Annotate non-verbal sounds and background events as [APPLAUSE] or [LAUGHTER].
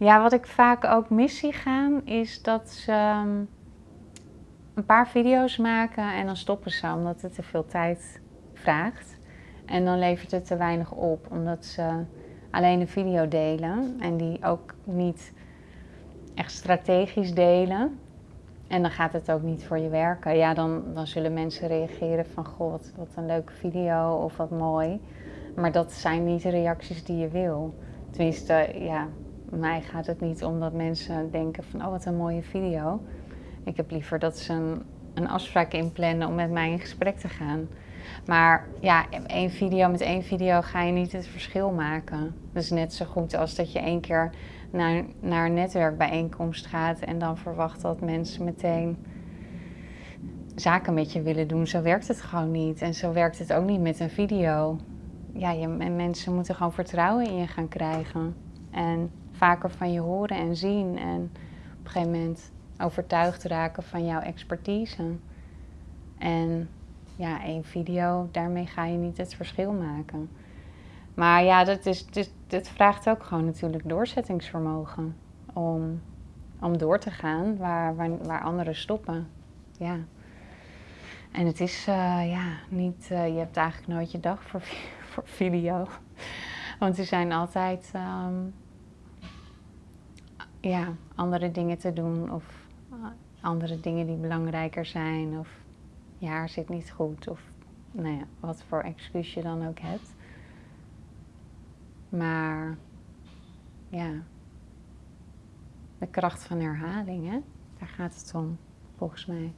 Ja, wat ik vaak ook mis zie gaan, is dat ze ehm, een paar video's maken en dan stoppen ze omdat het te veel tijd vraagt. En dan levert het te weinig op, omdat ze alleen een video delen en die ook niet echt strategisch delen. En dan gaat het ook niet voor je werken. Ja, dan, dan zullen mensen reageren van, wat, wat een leuke video of wat mooi. Maar dat zijn niet de reacties die je wil. Tenminste, ja, mij gaat het niet om dat mensen denken van, oh, wat een mooie video. Ik heb liever dat ze een, een afspraak inplannen om met mij in gesprek te gaan. Maar ja, één video met één video ga je niet het verschil maken. Dus net zo goed als dat je één keer naar, naar een netwerkbijeenkomst gaat en dan verwacht dat mensen meteen zaken met je willen doen. Zo werkt het gewoon niet. En zo werkt het ook niet met een video. Ja, je, mensen moeten gewoon vertrouwen in je gaan krijgen. En vaker van je horen en zien. En op een gegeven moment overtuigd raken van jouw expertise. En ja, één video, daarmee ga je niet het verschil maken. Maar ja, dat, is, dit, dit vraagt ook gewoon natuurlijk doorzettingsvermogen. Om, om door te gaan waar, waar, waar anderen stoppen. Ja. En het is uh, ja, niet, uh, je hebt eigenlijk nooit je dag voor, [LAUGHS] voor video. Want er zijn altijd um, ja, andere dingen te doen of uh, andere dingen die belangrijker zijn. Of je haar zit niet goed of nou ja, wat voor excuus je dan ook hebt. Maar ja, de kracht van herhaling, hè? daar gaat het om, volgens mij.